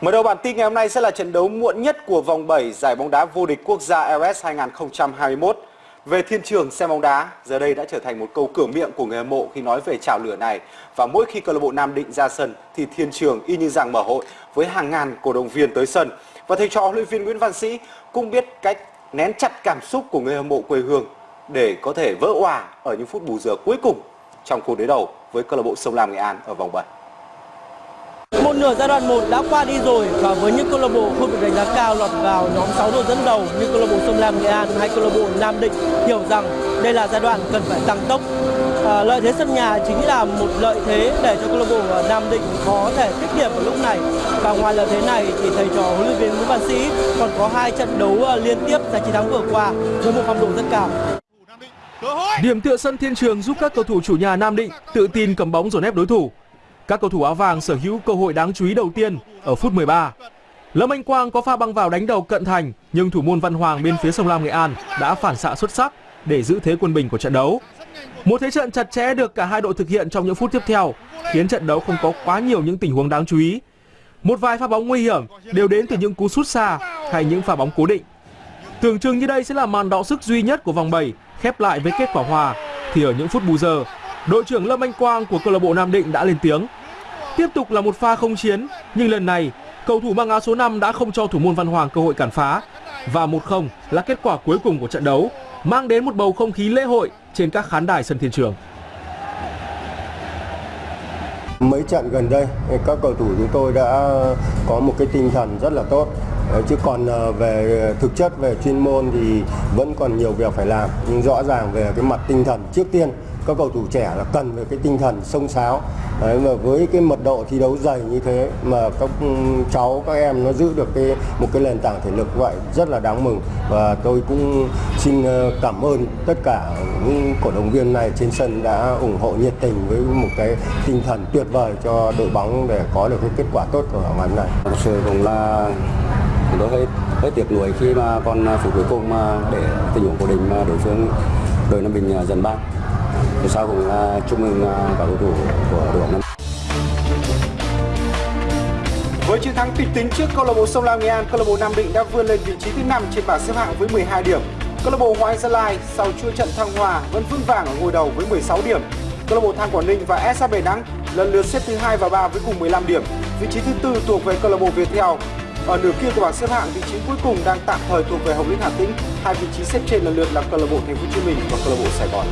Mở đầu bản tin ngày hôm nay sẽ là trận đấu muộn nhất của vòng 7 giải bóng đá vô địch quốc gia LS 2021. Về thiên trường xem bóng đá, giờ đây đã trở thành một câu cửa miệng của người hâm mộ khi nói về chảo lửa này. Và mỗi khi câu lạc bộ Nam Định ra sân thì thiên trường y như rằng mở hội với hàng ngàn cổ động viên tới sân. Và thầy trò huấn luyện viên Nguyễn Văn Sĩ cũng biết cách nén chặt cảm xúc của người hâm mộ quê hương để có thể vỡ òa ở những phút bù giờ cuối cùng trong cuộc đối đầu với câu lạc bộ Sông Lam Nghệ An ở vòng 7. Một nửa giai đoạn 1 đã qua đi rồi và với những câu lạc bộ không được đánh giá cao lọt vào nhóm 6 đội dẫn đầu như câu lạc bộ Sông Lam Nghệ An hay câu lạc bộ Nam Định hiểu rằng đây là giai đoạn cần phải tăng tốc. À, lợi thế sân nhà chính là một lợi thế để cho câu lạc bộ Nam Định có thể tích điểm ở lúc này. Và ngoài lợi thế này thì thầy trò huấn luyện viên Nguyễn Văn Sĩ còn có hai trận đấu à, liên tiếp giành chiến thắng vừa qua với một phong độ rất cao. Điểm tựa sân Thiên Trường giúp các cầu thủ chủ nhà Nam Định tự tin cầm bóng dồn ép đối thủ. Các cầu thủ áo vàng sở hữu cơ hội đáng chú ý đầu tiên ở phút 13. Lâm Anh Quang có pha băng vào đánh đầu cận thành nhưng thủ môn Văn Hoàng bên phía sông Lam Nghệ An đã phản xạ xuất sắc để giữ thế quân bình của trận đấu. Một thế trận chặt chẽ được cả hai đội thực hiện trong những phút tiếp theo khiến trận đấu không có quá nhiều những tình huống đáng chú ý. Một vài pha bóng nguy hiểm đều đến từ những cú sút xa hay những pha bóng cố định. Tưởng chừng như đây sẽ là màn đọ sức duy nhất của vòng 7 khép lại với kết quả hòa thì ở những phút bù giờ, đội trưởng Lâm Anh Quang của câu lạc bộ Nam Định đã lên tiếng. Tiếp tục là một pha không chiến, nhưng lần này cầu thủ mang áo số 5 đã không cho thủ môn Văn Hoàng cơ hội cản phá và 1-0 là kết quả cuối cùng của trận đấu, mang đến một bầu không khí lễ hội trên các khán đài sân Thiên Trường. Mấy trận gần đây, các cầu thủ chúng tôi đã có một cái tinh thần rất là tốt. Ờ, chứ còn ờ, về thực chất, về chuyên môn thì vẫn còn nhiều việc phải làm. Nhưng rõ ràng về cái mặt tinh thần trước tiên, các cầu thủ trẻ là cần về cái tinh thần sông sáo. Đấy, mà với cái mật độ thi đấu dày như thế mà các ừ, cháu các em nó giữ được cái một cái nền tảng thể lực vậy rất là đáng mừng. Và tôi cũng xin ờ, cảm ơn tất cả những cổ động viên này trên sân đã ủng hộ nhiệt tình với một cái tinh thần tuyệt vời cho đội bóng để có được cái kết quả tốt của ngày hôm nay. Thực sự cũng là tôi hơi hơi tiếc nuối khi mà còn à, phút cuối cùng mà để tình huống của đình mà đối phương đội Nam Bình à, dần ban thì sau cũng là chúc mừng à, các cầu thủ của đội Nam. Với chiến thắng kịch tính trước câu lạc bộ Sông Lam Nghệ An, câu lạc bộ Nam Định đã vươn lên vị trí thứ 5 trên bảng xếp hạng với 12 điểm. Câu lạc bộ Hoàng Gia Lai sau chuỗi trận thăng hoa vẫn vững vàng ở ngôi đầu với 16 điểm. Câu lạc bộ Than Quảng Ninh và SHB Nắng lần lượt xếp thứ hai và 3 với cùng 15 điểm. Vị trí thứ tư thuộc về câu lạc bộ Viettel. Ở nửa kia của bảng xếp hạng, vị trí cuối cùng đang tạm thời thuộc về Hồng Lĩnh Hà Tĩnh. Hai vị trí xếp trên lần lượt là câu lạc bộ Thành phố Hồ Chí Minh và câu lạc bộ Sài Gòn.